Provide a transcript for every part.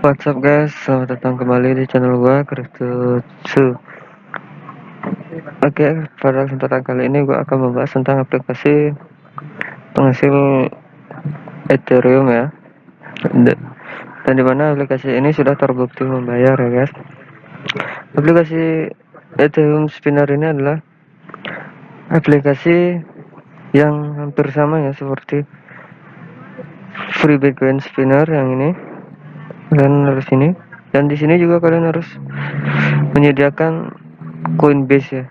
What's up guys, selamat datang kembali di channel gua Kriptotsu Oke, pada kesempatan kali ini gua akan membahas tentang aplikasi penghasil Ethereum ya. Dan di mana aplikasi ini sudah terbukti membayar ya guys. Aplikasi Ethereum Spinner ini adalah aplikasi yang hampir sama ya seperti free Bitcoin Spinner yang ini kalian harus ini. Dan di sini juga kalian harus menyediakan Coinbase ya.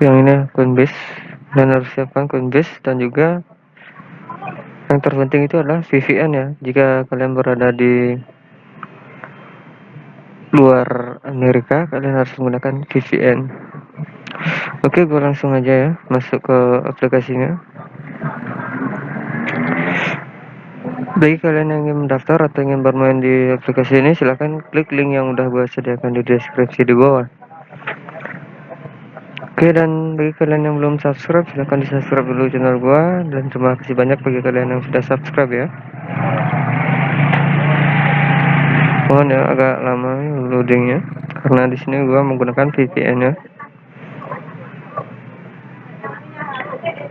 Yang ini Coinbase. Dan harus siapkan Coinbase. Dan juga yang terpenting itu adalah VPN ya. Jika kalian berada di luar Amerika kalian harus menggunakan VPN oke gue langsung aja ya masuk ke aplikasinya bagi kalian yang ingin mendaftar atau ingin bermain di aplikasi ini silahkan klik link yang udah gue sediakan di deskripsi di bawah. Oke dan bagi kalian yang belum subscribe silahkan di subscribe dulu channel gue dan terima kasih banyak bagi kalian yang sudah subscribe ya. Mohon ya agak lama loadingnya. Karena di sini gue menggunakan VPN ya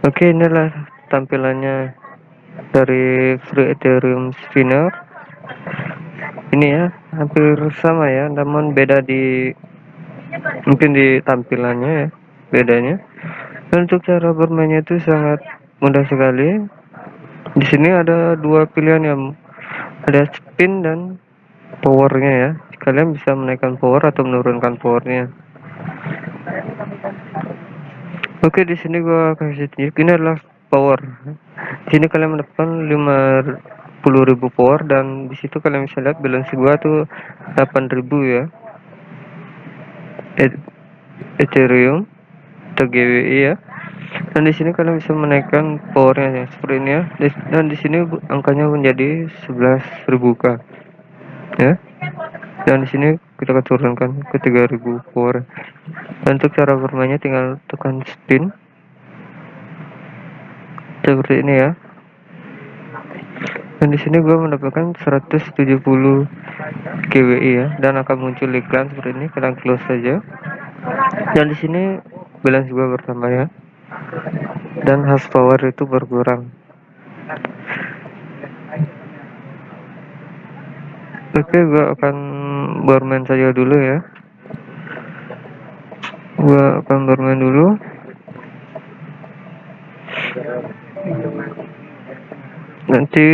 oke inilah tampilannya dari free ethereum spinner. Ini ya hampir sama ya namun beda di mungkin di tampilannya ya bedanya. Untuk cara bermainnya itu sangat mudah sekali. Di sini ada dua pilihan yang ada spin dan powernya ya. Kalian bisa menaikkan power atau menurunkan powernya. Oke di sini gua kasih tunjuk ini adalah power sini kalian mendapatkan 50.000 power dan di situ kalian bisa lihat balance gua tuh 8.000 ya. Ethereum atau GWI ya. Dan di sini kalian bisa menaikkan powernya ya seperti ini ya. Dan di sini angkanya menjadi 11.000k ya. Dan di sini kita akan turunkan ke 3000 power. Dan untuk cara bermainnya tinggal tekan spin seperti ini ya. Dan di sini gue mendapatkan 170 GWI ya. Dan akan muncul iklan seperti ini kalian close saja. Dan di sini balance gue bertambah ya. Dan hash power itu berkurang. Oke gue akan bermain saja dulu ya. Gue akan bermain dulu nanti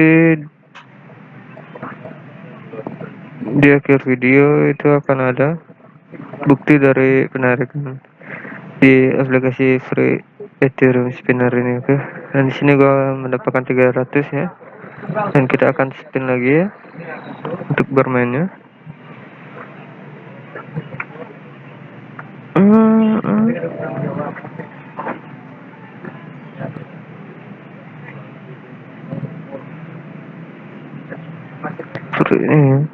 di akhir video itu akan ada bukti dari penarikan di aplikasi free Ethereum spinner ini oke okay? dan di sini gua mendapatkan 300 ya dan kita akan spin lagi ya untuk bermainnya ini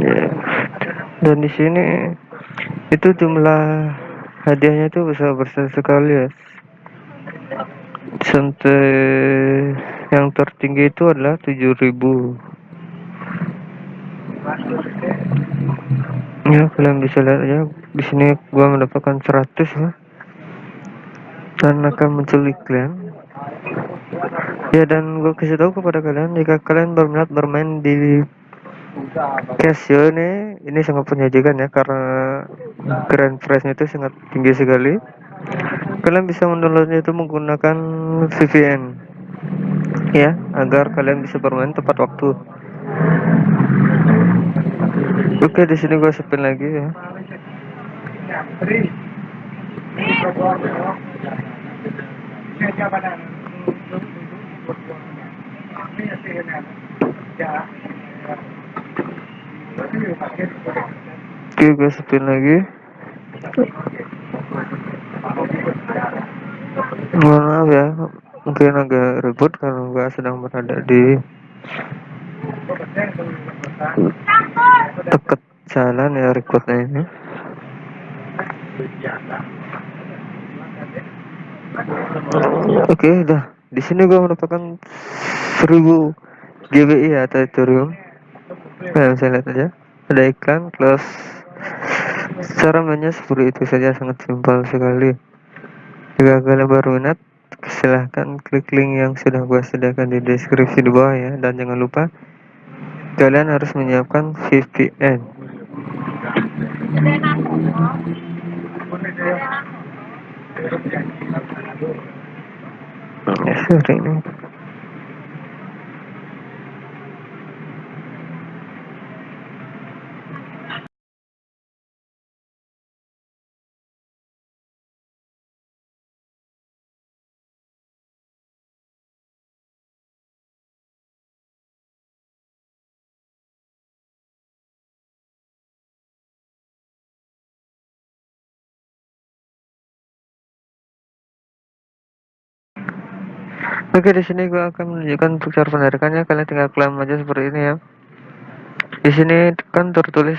ya. dan di sini itu jumlah hadiahnya itu besar besar sekali ya. Sampai yang tertinggi itu adalah 7000 ya kalian bisa lihat ya di sini gua mendapatkan 100 ya. Dan akan muncul iklan ya dan gue kasih tahu kepada kalian jika kalian berminat bermain di Casio ini ini sangat menyajikan ya karena grand prize-nya itu sangat tinggi sekali. Kalian bisa mendownloadnya itu menggunakan VPN ya agar kalian bisa bermain tepat waktu. Oke di sini gue spin lagi ya Oke gue spin lagi. Mohon maaf ya Mungkin agak ribut karena gue sedang berada di Dekat jalan ya recordnya ini. Oke udah di sini gua mendapatkan 1000 GBI ya atau Ethereum nah bisa lihat aja. Ada iklan close cara mainnya seperti itu saja sangat simpel sekali. Jika kalian baru minat silahkan klik link yang sudah gua sediakan di deskripsi di bawah ya. Dan jangan lupa kalian harus menyiapkan VPN ini Oke di sini gua akan menunjukkan untuk cara penarikannya kalian tinggal klaim aja seperti ini ya. Di sini kan tertulis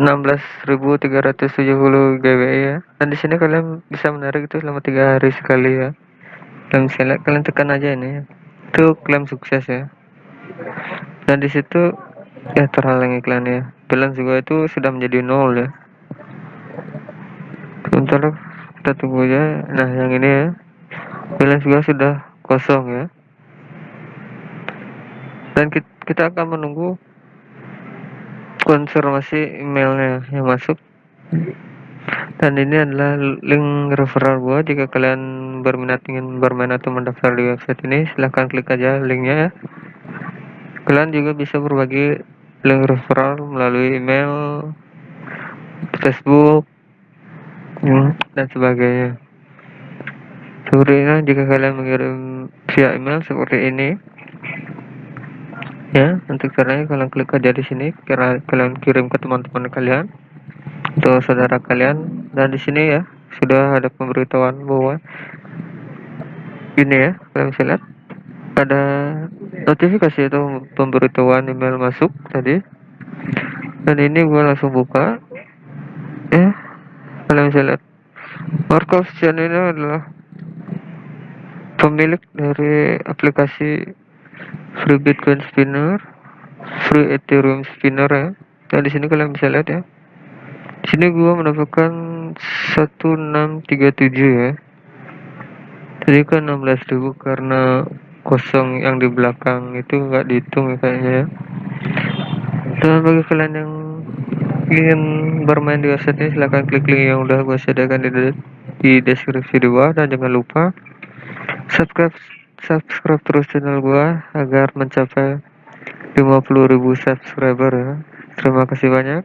16.370 GBI ya. Dan di sini kalian bisa menarik itu selama tiga hari sekali ya. Dan misalnya kalian tekan aja ini ya. itu klaim sukses ya. Dan di situ ya terhalang iklannya balance juga itu sudah menjadi nol ya. Sebentar kita tunggu aja. Nah yang ini ya. Balance juga sudah kosong ya. Dan kita akan menunggu konfirmasi emailnya yang masuk. Dan ini adalah link referral gua. Jika kalian berminat ingin bermain atau mendaftar di website ini silahkan klik aja linknya ya. Kalian juga bisa berbagi link referral melalui email Facebook hmm, dan sebagainya seperti jika kalian mengirim via email seperti ini ya untuk caranya kalian klik aja di sini kira kalian kirim ke teman-teman kalian atau saudara kalian dan di sini ya sudah ada pemberitahuan bahwa ini ya kalian bisa lihat ada notifikasi atau pemberitahuan email masuk tadi dan ini gue langsung buka ya kalian bisa lihat. Markov Chan ini adalah pemilik dari aplikasi free bitcoin spinner free ethereum spinner ya. Nah di sini kalian bisa lihat ya. Di sini gua mendapatkan 1637 ya. Tadi kan 16.000 karena kosong yang di belakang itu nggak dihitung ya kayaknya ya. Dan bagi kalian yang ingin bermain di website ini silahkan klik link yang udah gue sediakan di, di deskripsi di bawah. Dan jangan lupa subscribe subscribe terus channel gua agar mencapai 50.000 subscriber ya. Terima kasih banyak